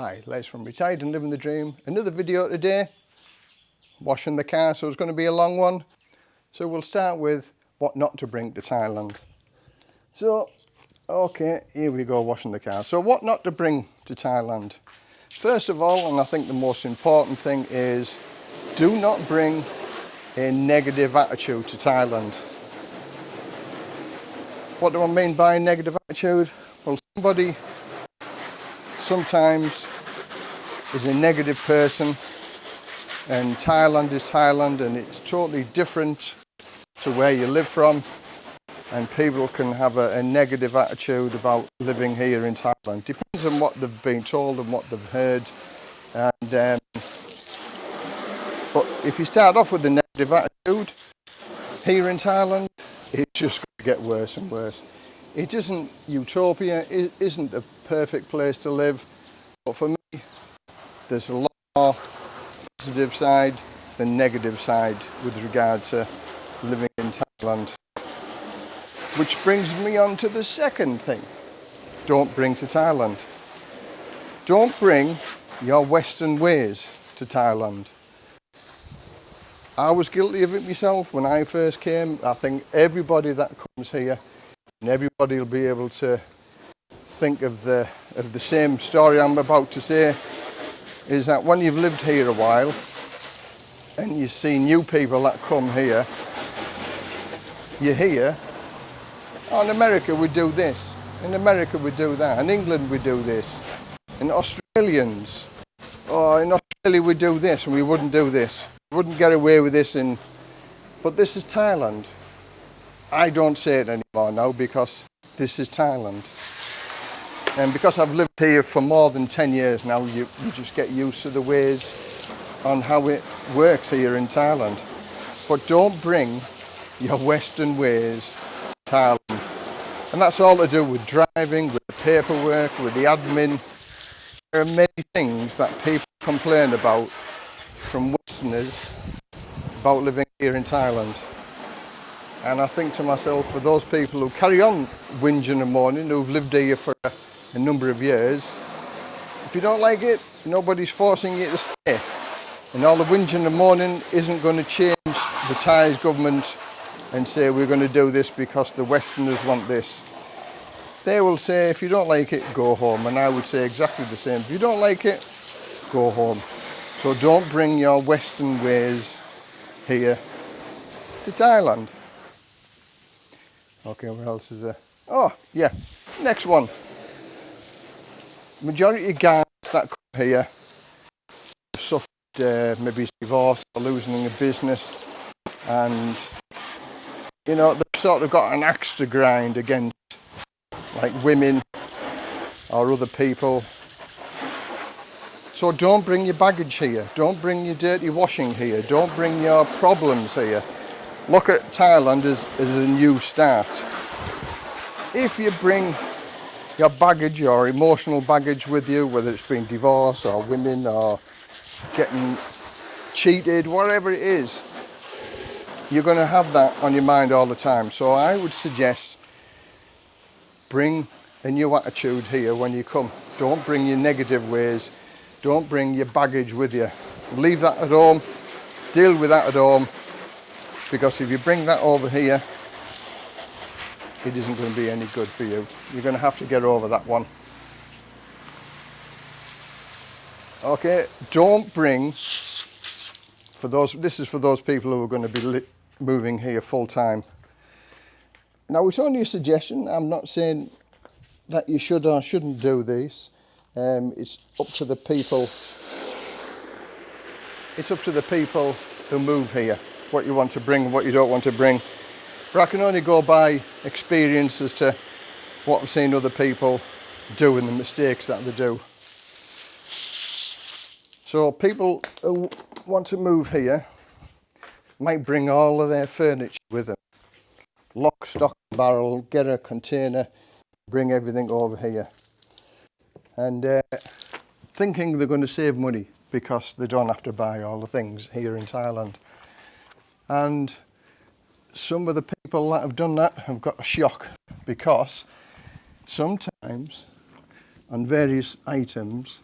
Hi, Les from Retired and Living the Dream. Another video today, washing the car, so it's going to be a long one. So we'll start with what not to bring to Thailand. So, okay, here we go, washing the car. So what not to bring to Thailand? First of all, and I think the most important thing is, do not bring a negative attitude to Thailand. What do I mean by negative attitude? Well, somebody sometimes is a negative person and Thailand is Thailand and it's totally different to where you live from and people can have a, a, negative attitude about living here in Thailand. Depends on what they've been told and what they've heard. And um, But if you start off with a negative attitude here in Thailand, it's just going to get worse and worse. It isn't utopia, it isn't the perfect place to live, but for me, there's a lot more positive side than negative side with regard to living in Thailand. Which brings me on to the second thing. Don't bring to Thailand. Don't bring your Western ways to Thailand. I was guilty of it myself when I first came. I think everybody that comes here and everybody will be able to think of the of the same story I'm about to say is that when you've lived here a while and you see new people that come here you hear oh, in America we do this in America we do that in England we do this in Australians oh in Australia we do this and we wouldn't do this wouldn't get away with this in but this is Thailand I don't say it anymore now because this is Thailand. And because I've lived here for more than 10 years now, you, you just get used to the ways on how it works here in Thailand. But don't bring your Western ways to Thailand. And that's all to do with driving, with the paperwork, with the admin. There are many things that people complain about from Westerners about living here in Thailand. And I think to myself, for those people who carry on whinging and moaning, who've lived here for a, a number of years, if you don't like it, nobody's forcing you to stay. And all the whinging and moaning isn't going to change the Thai government and say we're going to do this because the Westerners want this. They will say if you don't like it, go home. And I would say exactly the same. If you don't like it, go home. So don't bring your Western ways here to Thailand. Okay, what else is there? Oh, yeah, next one. Majority of guys that come here suffered uh, maybe divorce or losing a business and you know they've sort of got an axe to grind against like women or other people so don't bring your baggage here don't bring your dirty washing here don't bring your problems here look at Thailand as, as a new start. If you bring your baggage your emotional baggage with you, whether it's been divorce or women or getting cheated, whatever it is, you're going to have that on your mind all the time. So I would suggest bring a new attitude here when you come. Don't bring your negative ways. Don't bring your baggage with you. Leave that at home. Deal with that at home because if you bring that over here it isn't going to be any good for you. You're going to have to get over that one. Okay don't bring for those this is for those people who are going to be moving here full time now it's only a suggestion. I'm not saying that you should or shouldn't do this. Um, it's up to the people it's up to the people who move here what you want to bring and what you don't want to bring. But I can only go by experience as to what I've seen other people do and the mistakes that they do. So people who want to move here might bring all of their furniture with them. Lock, stock, barrel, get a container, bring everything over here. And uh, thinking they're going to save money because they don't have to buy all the things here in Thailand and some of the people that have done that have got a shock because sometimes on various items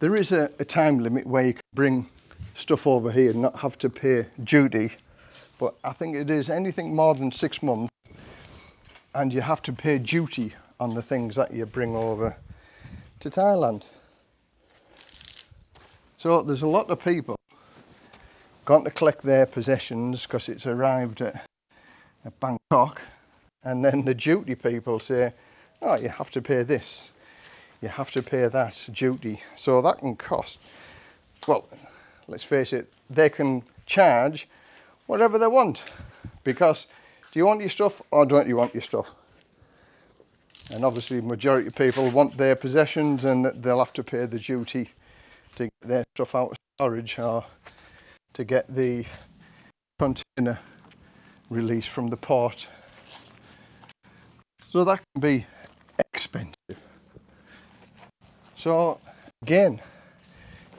there is a, a time limit where you can bring stuff over here and not have to pay duty. But I think it is anything more than six months and you have to pay duty on the things that you bring over to Thailand. So there's a lot of people gone to collect their possessions because it's arrived at, at Bangkok and then the duty people say, oh, you have to pay this, you have to pay that duty. So that can cost, well, let's face it, they can charge whatever they want because do you want your stuff or don't you want your stuff? And obviously majority of people want their possessions and they'll have to pay the duty to get their stuff out of storage or to get the container released from the port. So that can be expensive. So again,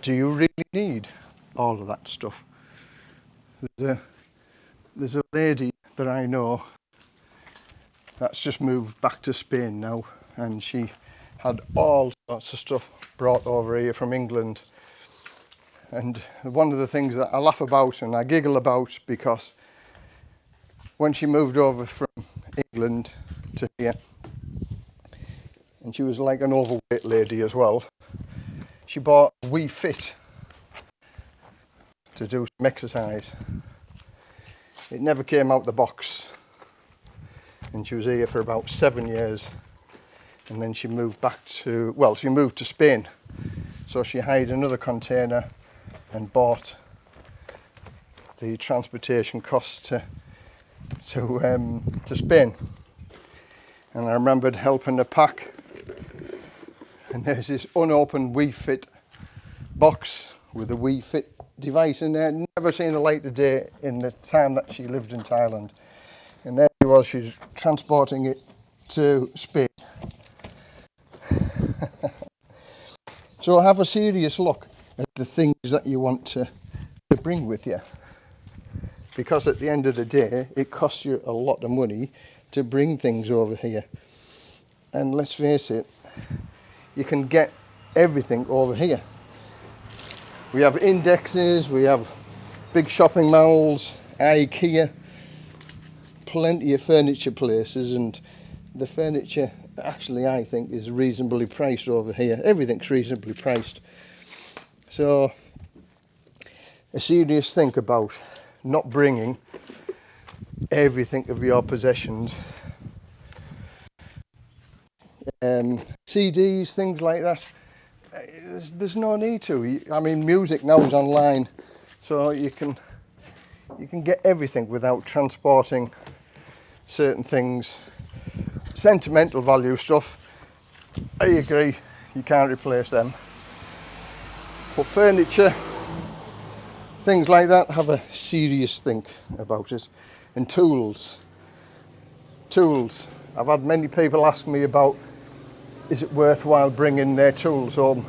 do you really need all of that stuff? There's a, there's a lady that I know that's just moved back to Spain now and she had all sorts of stuff brought over here from England and one of the things that I laugh about and I giggle about because when she moved over from England to here and she was like an overweight lady as well she bought Wii Fit to do some exercise. It never came out the box. And she was here for about seven years. And then she moved back to well she moved to Spain. So she hired another container and bought the transportation costs to to um, to Spain. And I remembered helping to pack. And there's this unopened Wii Fit box with a Wii Fit device in there. Never seen the light of day in the time that she lived in Thailand. And there she was she's transporting it to Spain. So i have a serious look the things that you want to, to bring with you. Because at the end of the day it costs you a lot of money to bring things over here. And let's face it you can get everything over here. We have indexes we have big shopping malls ikea plenty of furniture places and the furniture actually I think is reasonably priced over here. Everything's reasonably priced so a serious think about not bringing everything of your possessions um, CDs, things like that. There's, there's, no need to. I mean, music now is online, so you can you can get everything without transporting certain things. Sentimental value stuff, I agree, you can't replace them. Furniture, things like that, have a serious think about it. And tools. Tools. I've had many people ask me about is it worthwhile bringing their tools home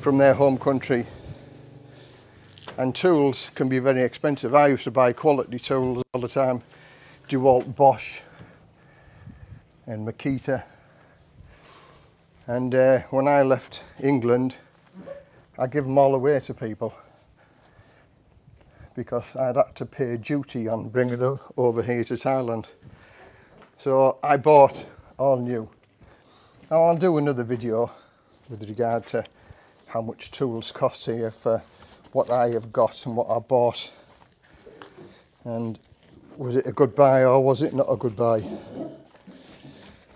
from their home country and tools can be very expensive I used to buy quality tools all the time DeWalt Bosch and Makita and uh, when I left England I give them all away to people because I'd had to pay duty on bringing them over here to Thailand. So I bought all new. Now I'll do another video with regard to how much tools cost here for what I have got and what I bought. And was it a good buy or was it not a good buy?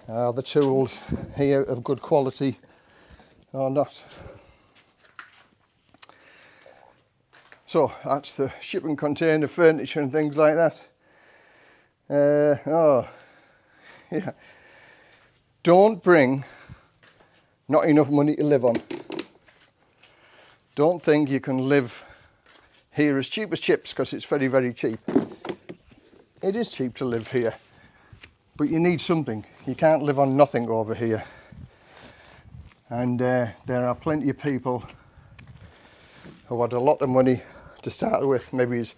Are the tools here of good quality or not? So that's the shipping container furniture and things like that. Uh, oh, yeah. Don't bring not enough money to live on. Don't think you can live here as cheap as chips because it's very, very cheap. It is cheap to live here, but you need something. You can't live on nothing over here. And uh, there are plenty of people who had a lot of money to start with. Maybe he's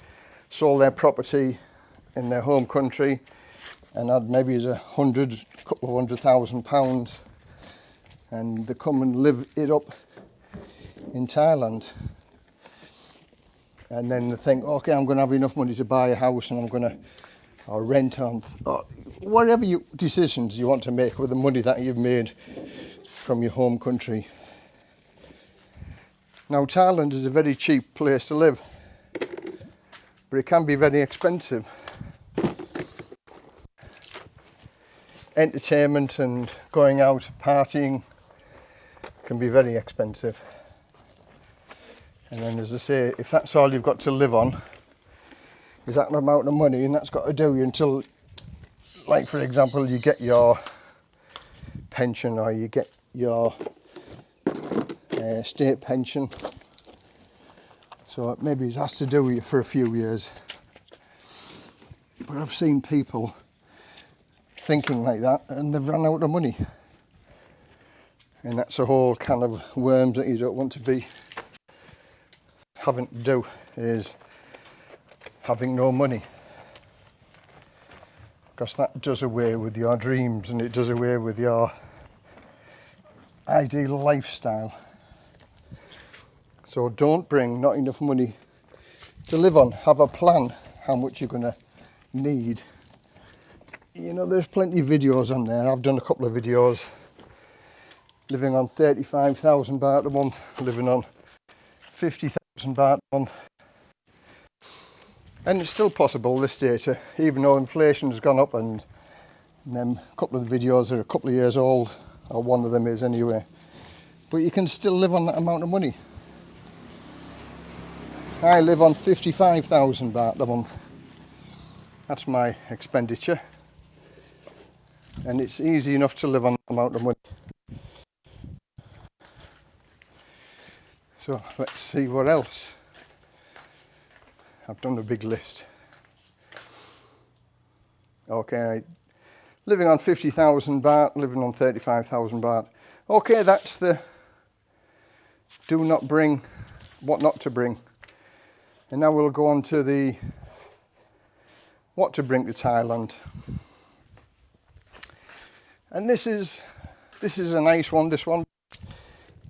sold their property in their home country and had maybe a hundred, couple of hundred thousand pounds and they come and live it up in Thailand and then they think, okay, I'm going to have enough money to buy a house and I'm going to or rent on, or uh, whatever you, decisions you want to make with the money that you've made from your home country. Now Thailand is a very cheap place to live, but it can be very expensive. Entertainment and going out partying can be very expensive. And then as I say, if that's all you've got to live on, is that amount of money and that's got to do you until, like for example, you get your pension or you get your uh, state pension. So maybe it has to do with you for a few years. But I've seen people thinking like that and they've run out of money. And that's a whole kind of worms that you don't want to be having to do is having no money because that does away with your dreams and it does away with your ideal lifestyle. So don't bring not enough money to live on. Have a plan how much you're going to need. You know, there's plenty of videos on there. I've done a couple of videos living on 35,000 baht a month, living on 50,000 baht a month. And it's still possible this data, even though inflation has gone up and, a couple of the videos are a couple of years old, or one of them is anyway. But you can still live on that amount of money. I live on 55,000 baht a month. That's my expenditure. And it's easy enough to live on that amount of money. So let's see what else. I've done a big list. Okay, living on 50,000 baht, living on 35,000 baht. Okay, that's the do not bring, what not to bring. And now we'll go on to the what to bring to Thailand. And this is this is a nice one, this one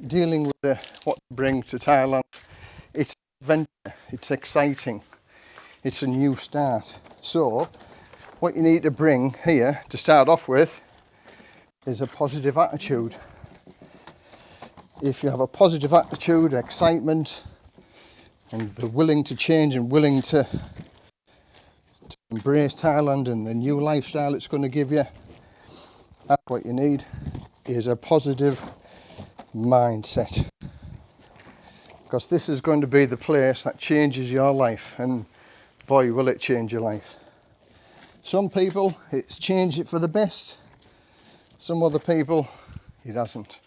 dealing with the, what to bring to Thailand. It's adventure, it's exciting, it's a new start. So what you need to bring here to start off with is a positive attitude. If you have a positive attitude, excitement, and they're willing to change and willing to, to embrace Thailand and the new lifestyle it's going to give you, that's what you need is a positive mindset. Because this is going to be the place that changes your life and boy will it change your life. Some people it's changed it for the best. Some other people it hasn't.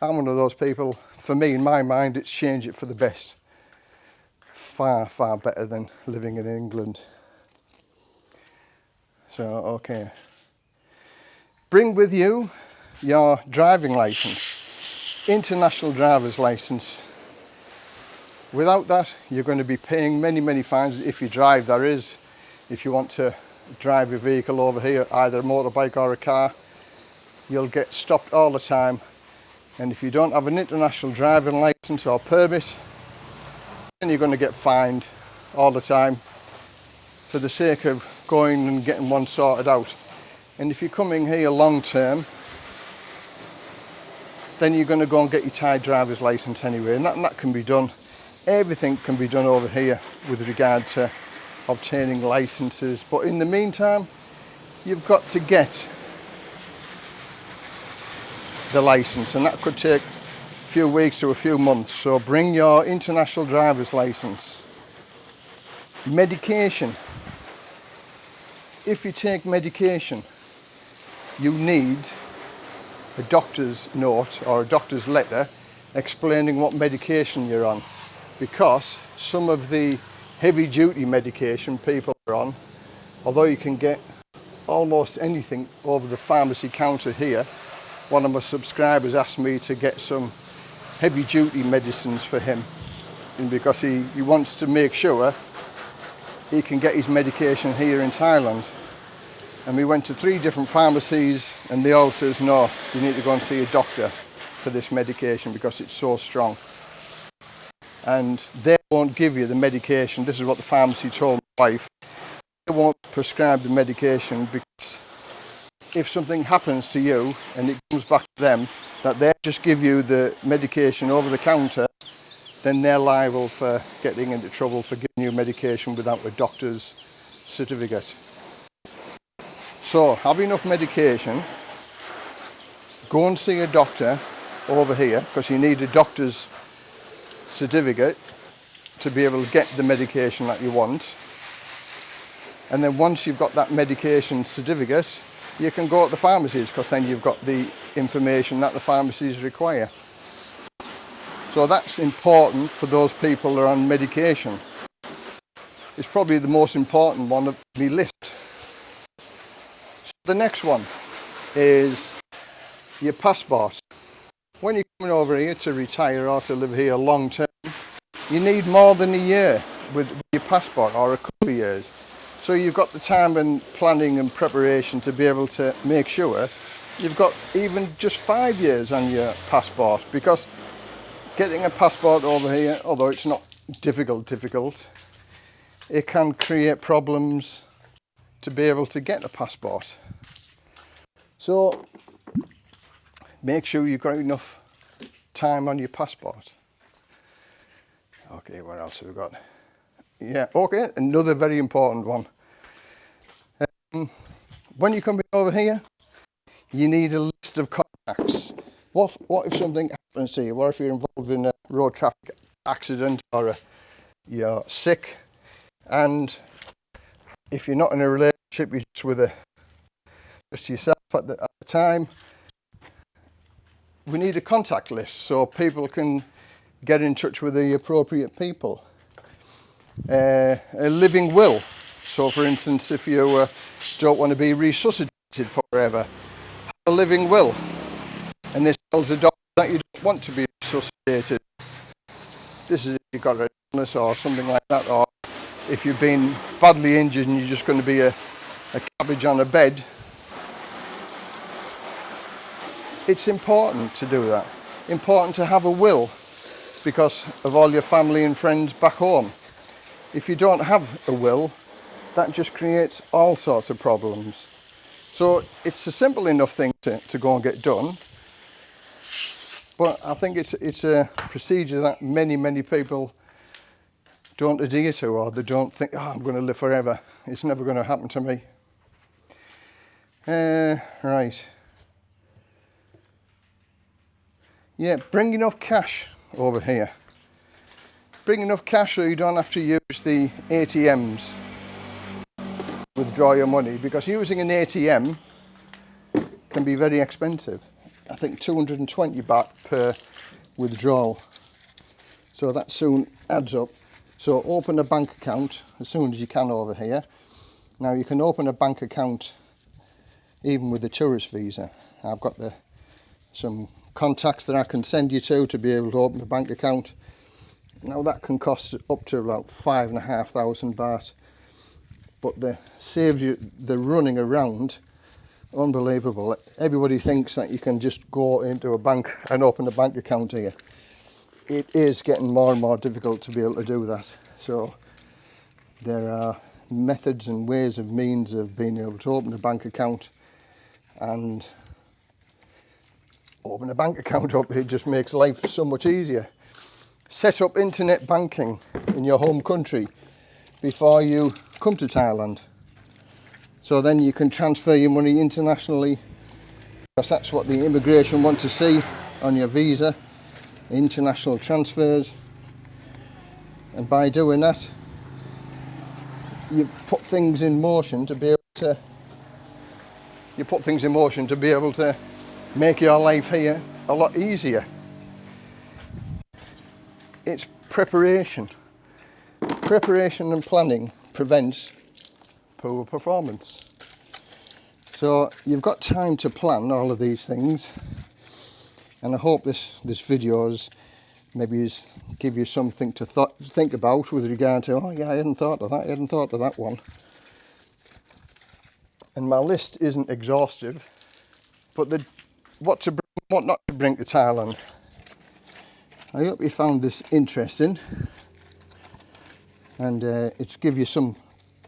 I'm one of those people for me in my mind it's changed it for the best far far better than living in England so okay bring with you your driving license international driver's license. Without that, you're going to be paying many, many fines if you drive, there is. If you want to drive your vehicle over here, either a motorbike or a car, you'll get stopped all the time. And if you don't have an international driving license or permit, then you're going to get fined all the time for the sake of going and getting one sorted out. And if you're coming here long term, then you're going to go and get your Thai driver's license anyway and that, and that can be done everything can be done over here with regard to obtaining licenses but in the meantime you've got to get the license and that could take few weeks to a few months so bring your international driver's license. Medication. If you take medication you need a doctor's note or a doctor's letter explaining what medication you're on because some of the heavy duty medication people are on although you can get almost anything over the pharmacy counter here one of my subscribers asked me to get some heavy duty medicines for him and because he, he wants to make sure he can get his medication here in Thailand and we went to three different pharmacies and they all says no you need to go and see a doctor for this medication because it's so strong. And they won't give you the medication. This is what the pharmacy told my wife. They won't prescribe the medication because if something happens to you and it comes back to them, that they just give you the medication over the counter, then they're liable for getting into trouble for giving you medication without a doctor's certificate. So have enough medication, go and see a doctor over here because you need a doctor's certificate to be able to get the medication that you want. And then once you've got that medication certificate, you can go to the pharmacies because then you've got the information that the pharmacies require. So that's important for those people that are on medication. It's probably the most important one of the list. So the next one is your passport. When you're coming over here to retire or to live here long term, you need more than a year with your passport or a couple of years. So you've got the time and planning and preparation to be able to make sure you've got even just five years on your passport because getting a passport over here, although it's not difficult, difficult, it can create problems to be able to get a passport. So make sure you've got enough time on your passport. Okay, what else have we got? Yeah, okay, another very important one. Um, when you come over here, you need a list of contacts. What, what if something happens to you? What if you're involved in a road traffic accident or a, you're sick and if you're not in a relationship, you're just with a, just yourself at the, at the time, we need a contact list so people can get in touch with the appropriate people uh, a living will. So for instance, if you uh, don't want to be resuscitated forever, have a living will. And this tells the doctor that you don't want to be resuscitated. This is if you've got an illness or something like that, or if you've been badly injured and you're just going to be a, a cabbage on a bed. It's important to do that. Important to have a will because of all your family and friends back home if you don't have a will, that just creates all sorts of problems. So it's a simple enough thing to, to go and get done. But I think it's, it's a procedure that many, many people don't adhere to or they don't think, oh, I'm going to live forever. It's never going to happen to me. Uh, right. Yeah, bring enough cash over here bring enough cash so you don't have to use the ATMs withdraw your money because using an ATM can be very expensive. I think 220 baht per withdrawal. So that soon adds up. So open a bank account as soon as you can over here. Now you can open a bank account even with a tourist visa. I've got the some contacts that I can send you to to be able to open a bank account now that can cost up to about five and a half thousand baht, but the saves you the running around. Unbelievable. Everybody thinks that you can just go into a bank and open a bank account here. It is getting more and more difficult to be able to do that. So there are methods and ways of means of being able to open a bank account and open a bank account up. It just makes life so much easier set up internet banking in your home country before you come to Thailand. So then you can transfer your money internationally because that's what the immigration want to see on your visa, international transfers. And by doing that, you put things in motion to be able to you put things in motion to be able to make your life here a lot easier it's preparation. Preparation and planning prevents poor performance. So you've got time to plan all of these things and I hope this, this video is maybe is give you something to th think about with regard to, oh yeah, I hadn't thought of that, I hadn't thought of that one. And my list isn't exhaustive, but the, what to bring what not to bring to Thailand. I hope you found this interesting and uh, it's give you some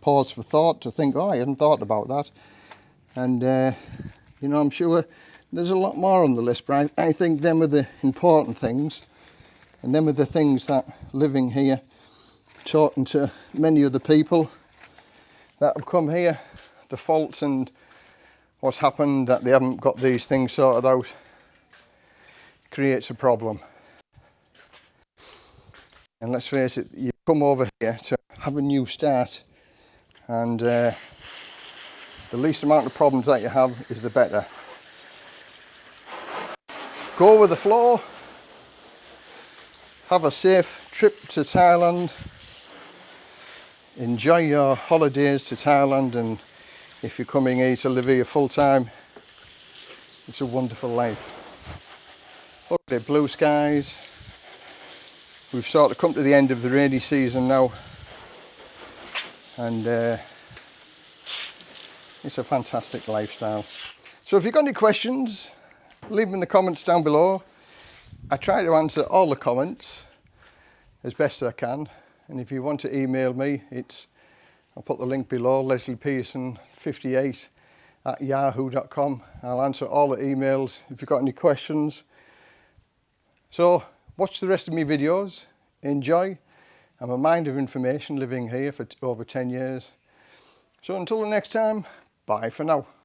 pause for thought to think, oh, I hadn't thought about that. And, uh, you know, I'm sure there's a lot more on the list, but I, I think them are the important things. And them are the things that living here, talking to many other people that have come here, the faults and what's happened that they haven't got these things sorted out creates a problem. And let's face it, you come over here to have a new start and uh, the least amount of problems that you have is the better. Go with the flow, have a safe trip to Thailand, enjoy your holidays to Thailand and if you're coming here to live here full time, it's a wonderful life. Look at the blue skies. We've sort of come to the end of the rainy season now and uh, it's a fantastic lifestyle. So if you've got any questions, leave them in the comments down below. I try to answer all the comments as best I can. And if you want to email me, it's, I'll put the link below, Leslie Pearson 58 at yahoo.com. I'll answer all the emails if you've got any questions. So Watch the rest of my videos, enjoy. I'm a mind of information living here for over 10 years. So until the next time, bye for now.